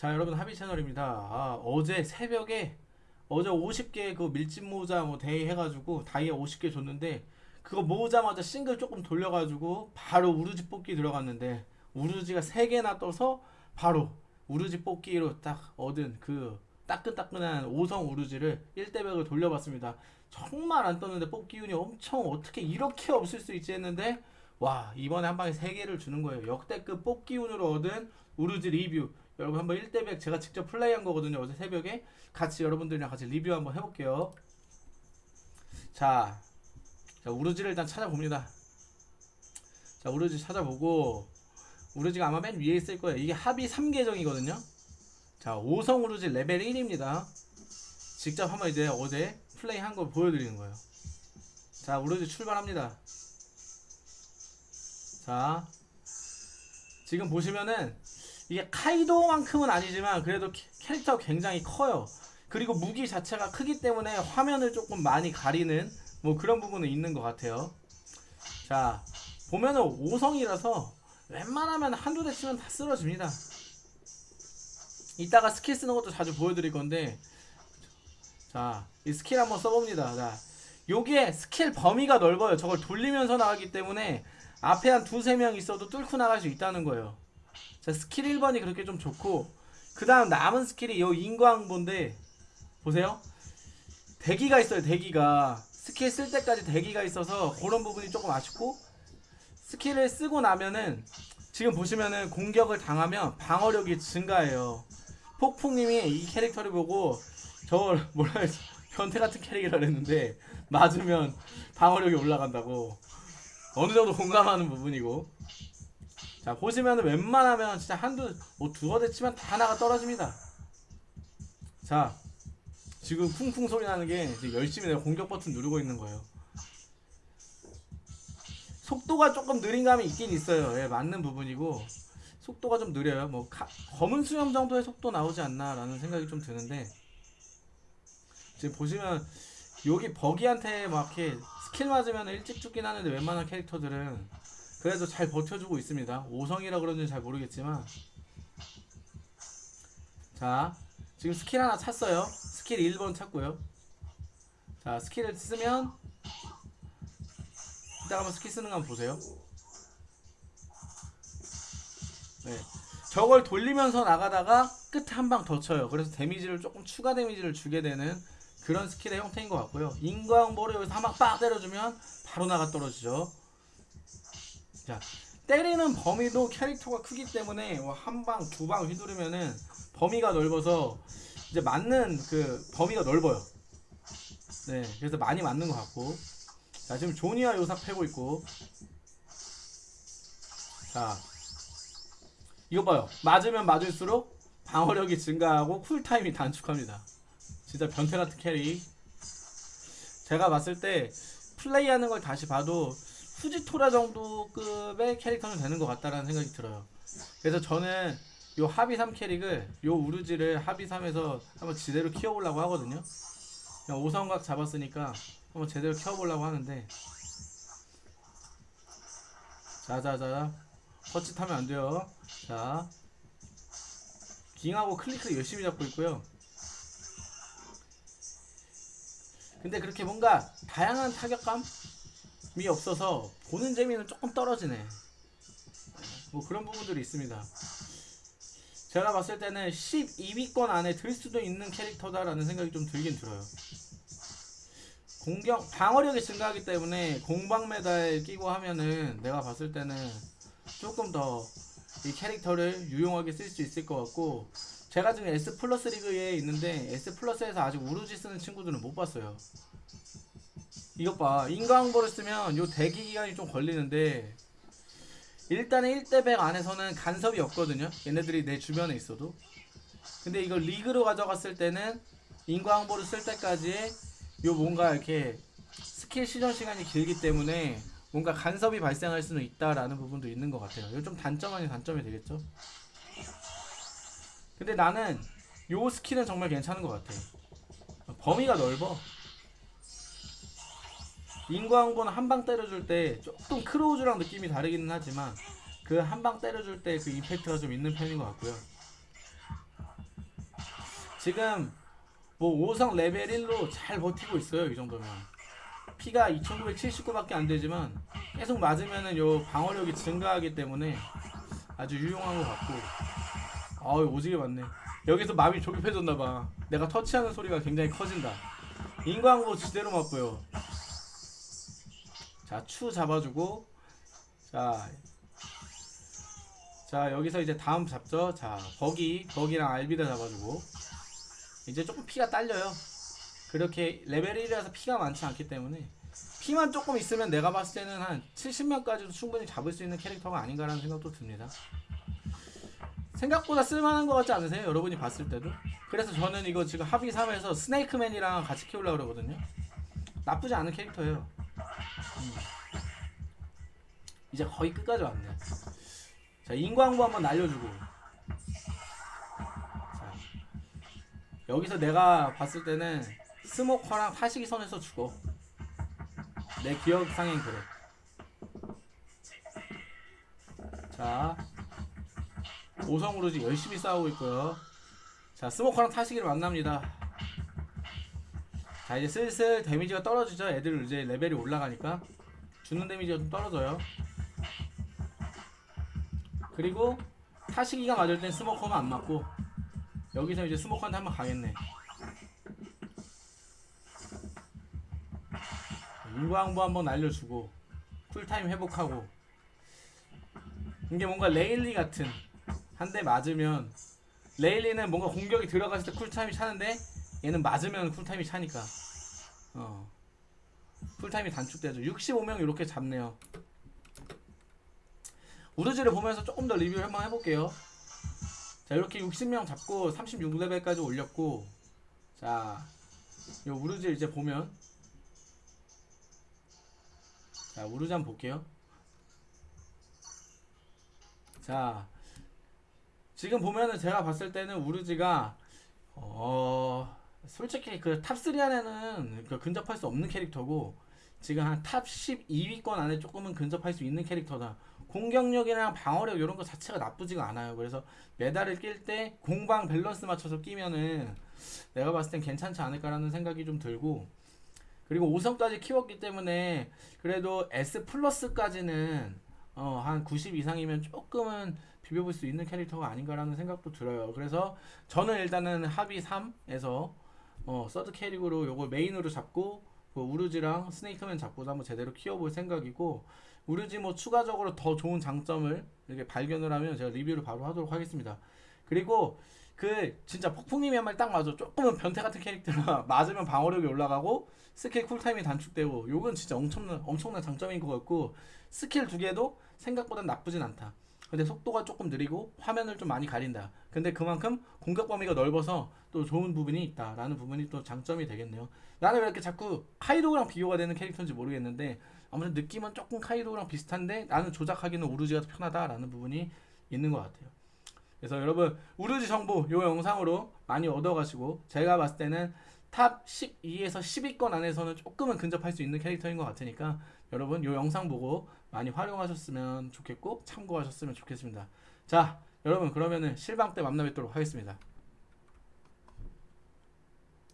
자 여러분 하비 채널입니다. 아, 어제 새벽에 어제 50개 그 밀짚 모자 뭐 대회 해가지고 다이아 50개 줬는데 그거 모으자마자 싱글 조금 돌려가지고 바로 우르지 뽑기 들어갔는데 우르지가 3개나 떠서 바로 우르지 뽑기로 딱 얻은 그 따끈따끈한 5성 우르지를 1대100을 돌려봤습니다. 정말 안 떴는데 뽑기 운이 엄청 어떻게 이렇게 없을 수 있지 했는데 와 이번에 한 방에 3개를 주는 거예요. 역대급 뽑기 운으로 얻은 우르지 리뷰 여러분 한번 1대100 제가 직접 플레이한 거거든요. 어제 새벽에. 같이 여러분들이랑 같이 리뷰 한번 해볼게요. 자, 자 우르지를 일단 찾아봅니다. 자 우르지 찾아보고. 우르지가 아마 맨 위에 있을 거예요. 이게 합의 3계정이거든요. 자 5성 우르지 레벨 1입니다. 직접 한번 이제 어제 플레이 한거 보여드리는 거예요. 자 우르지 출발합니다. 자 지금 보시면은 이게 카이도만큼은 아니지만 그래도 캐- 캐릭터가 굉장히 커요. 그리고 무기 자체가 크기 때문에 화면을 조금 많이 가리는 뭐 그런 부분은 있는 것 같아요. 자 보면은 5성이라서 웬만하면 한두 대 치면 다 쓰러집니다. 이따가 스킬 쓰는 것도 자주 보여드릴 건데 자 이 스킬 한번 써봅니다. 자 요게 스킬 범위가 넓어요. 저걸 돌리면서 나가기 때문에 앞에 한 두세 명 있어도 뚫고 나갈 수 있다는 거예요 자 스킬 1번이 그렇게 좀 좋고 그 다음 남은 스킬이 요 인과응본데 보세요. 대기가 있어요 대기가. 스킬 쓸 때까지 대기가 있어서 그런 부분이 조금 아쉽고 스킬을 쓰고 나면은 지금 보시면은 공격을 당하면 방어력이 증가해요. 폭풍님이 이 캐릭터를 보고 저걸 뭐라 해서 변태 같은 캐릭이라 그랬는데 맞으면 방어력이 올라간다고. 어느 정도 공감하는 부분이고 자 보시면은 웬만하면 진짜 한두 뭐 두어 대 치면 다 나가 떨어집니다. 자 지금 쿵쿵 소리 나는 게 열심히 내가 공격 버튼 누르고 있는 거예요. 속도가 조금 느린 감이 있긴 있어요. 예, 맞는 부분이고 속도가 좀 느려요. 뭐 가- 검은 수염 정도의 속도 나오지 않나 라는 생각이 좀 드는데 지금 보시면 여기 버기한테 막 이렇게 스킬 맞으면 일찍 죽긴 하는데 웬만한 캐릭터들은 그래도 잘 버텨주고 있습니다. 5성이라 그런지 잘 모르겠지만. 자 지금 스킬 하나 찼어요. 스킬 1번 찼고요. 자 스킬을 쓰면 이따 한번 스킬 쓰는 거 한번 보세요. 네. 저걸 돌리면서 나가다가 끝에 한 방 더 쳐요. 그래서 데미지를 조금 추가 데미지를 주게 되는 그런 스킬의 형태인 것 같고요. 인과응보를 여기서 한 방 빡 때려주면 바로 나가 떨어지죠 자 때리는 범위도 캐릭터가 크기 때문에 뭐 한 방 두 방 휘두르면은 범위가 넓어서 이제 맞는 그 범위가 넓어요. 네 그래서 많이 맞는 것 같고. 자 지금 조니와 요사쿠 패고 있고. 자 이거 봐요. 맞으면 맞을수록 방어력이 증가하고 쿨타임이 단축합니다. 진짜 변태 같은 캐릭. 제가 봤을 때 플레이하는 걸 다시 봐도 후지토라 정도 급의 캐릭터는 되는 것 같다라는 생각이 들어요. 그래서 저는 요 하비 3 캐릭을 요 우르지를 하비 3에서 한번 제대로 키워보려고 하거든요. 그냥 5성각 잡았으니까 한번 제대로 키워보려고 하는데 자자자 헛짓하면 안 돼요. 자 깅하고 클릭을 열심히 잡고 있고요. 근데 그렇게 뭔가 다양한 타격감 이 없어서 보는 재미는 조금 떨어지네. 뭐 그런 부분들이 있습니다. 제가 봤을 때는 12위권 안에 들 수도 있는 캐릭터다라는 생각이 좀 들긴 들어요. 공격 방어력이 증가하기 때문에 공방 메달 끼고 하면은 내가 봤을 때는 조금 더 이 캐릭터를 유용하게 쓸 수 있을 것 같고 제가 지금 S 플러스 리그에 있는데 S 플러스에서 아직 우루지 쓰는 친구들은 못 봤어요. 이것 봐 인과응보를 쓰면 요 대기 기간이 좀 걸리는데 일단은 1대100 안에서는 간섭이 없거든요. 얘네들이 내 주변에 있어도. 근데 이걸 리그로 가져갔을 때는 인과응보를 쓸 때까지 요 뭔가 이렇게 스킬 시전 시간이 길기 때문에 뭔가 간섭이 발생할 수는 있다라는 부분도 있는 것 같아요. 이거 좀 단점 아닌 단점이 되겠죠? 근데 나는 요 스킬은 정말 괜찮은 것 같아. 범위가 넓어. 인과응보는 한 방 때려줄 때 조금 크로우즈랑 느낌이 다르기는 하지만 그 한 방 때려줄 때그 임팩트가 좀 있는 편인 것 같고요. 지금 뭐 5성 레벨 1로 잘 버티고 있어요 이 정도면. 피가 2979밖에 안 되지만 계속 맞으면은 요 방어력이 증가하기 때문에 아주 유용한 것 같고. 아우 오지게 맞네. 여기서 마음이 조급해졌나봐. 내가 터치하는 소리가 굉장히 커진다. 인광고 지대로 맞고요 자 추 잡아주고 자 자 여기서 이제 다음 잡죠? 자 버기 버기랑 알비다 잡아주고. 이제 조금 피가 딸려요. 그렇게 레벨 1이라서 피가 많지 않기 때문에 피만 조금 있으면 내가 봤을 때는 한 70명까지도 충분히 잡을 수 있는 캐릭터가 아닌가라는 생각도 듭니다. 생각보다 쓸만한 것 같지 않으세요? 여러분이 봤을 때도? 그래서 저는 이거 지금 합의 3에서 스네이크맨이랑 같이 키우려고 그러거든요. 나쁘지 않은 캐릭터예요. 음. 이제 거의 끝까지 왔네 자 인광부 한번 날려주고. 자 여기서 내가 봤을 때는 스모커랑 타시기 선에서 죽어. 내 기억상엔 그래. 자 오성으로 지금 열심히 싸우고 있고요. 자 스모커랑 타시기를 만납니다 자 이제 슬슬 데미지가 떨어지죠. 애들 이제 레벨이 올라가니까. 주는 데미지가 좀 떨어져요. 그리고 타시기가 맞을 땐 스모커만 안 맞고 여기서 이제 스모커한테 한번 가겠네. 인과응보 한번 날려주고 쿨타임 회복하고. 이게 뭔가 레일리 같은 한 대 맞으면 레일리는 뭔가 공격이 들어갔을 때 쿨타임이 차는데 얘는 맞으면 쿨타임이 차니까. 어. 쿨타임이 단축되죠. 65명 이렇게 잡네요. 우르지를 보면서 조금 더 리뷰를 한번 해볼게요. 자 이렇게 60명 잡고 36레벨까지 올렸고 자 요 우르지 이제 보면 자 우르지 한번 볼게요. 자 지금 보면은 제가 봤을 때는 우르지가 어 솔직히 그 탑3 안에는 그 근접할 수 없는 캐릭터고 지금 한 탑 12위권 안에 조금은 근접할 수 있는 캐릭터다 공격력이랑 방어력 이런 거 자체가 나쁘지가 않아요 그래서 메달을 낄 때 공방 밸런스 맞춰서 끼면은 내가 봤을 땐 괜찮지 않을까라는 생각이 좀 들고 그리고 5성까지 키웠기 때문에 그래도 S 플러스까지는 어, 한 90 이상이면 조금은 비벼볼 수 있는 캐릭터가 아닌가라는 생각도 들어요. 그래서 저는 일단은 합의 3에서 어, 서드 캐릭으로 요걸 메인으로 잡고 그 우르지랑 스네이크맨 잡고도 한번 제대로 키워볼 생각이고 우르지 뭐 추가적으로 더 좋은 장점을 이렇게 발견을 하면 제가 리뷰를 바로 하도록 하겠습니다. 그리고 그 진짜 폭풍님이 한 말 딱 맞아. 조금은 변태 같은 캐릭터가 맞으면 방어력이 올라가고 스킬 쿨타임이 단축되고 요건 진짜 엄청난 엄청난 장점인 것 같고 스킬 두 개도 생각보다 나쁘진 않다. 근데 속도가 조금 느리고 화면을 좀 많이 가린다. 근데 그만큼 공격 범위가 넓어서 또 좋은 부분이 있다라는 부분이 또 장점이 되겠네요. 나는 왜 이렇게 자꾸 카이도랑 비교가 되는 캐릭터인지 모르겠는데 아무튼 느낌은 조금 카이도랑 비슷한데 나는 조작하기는 우르지가 더 편하다라는 부분이 있는 것 같아요. 그래서 여러분 우르지 정보 요 영상으로 많이 얻어가시고 제가 봤을 때는 탑 12에서 10위권 안에서는 조금은 근접할 수 있는 캐릭터인 것 같으니까 여러분 요 영상 보고 많이 활용하셨으면 좋겠고 참고하셨으면 좋겠습니다. 자 여러분 그러면은 실방 때 만나 뵙도록 하겠습니다.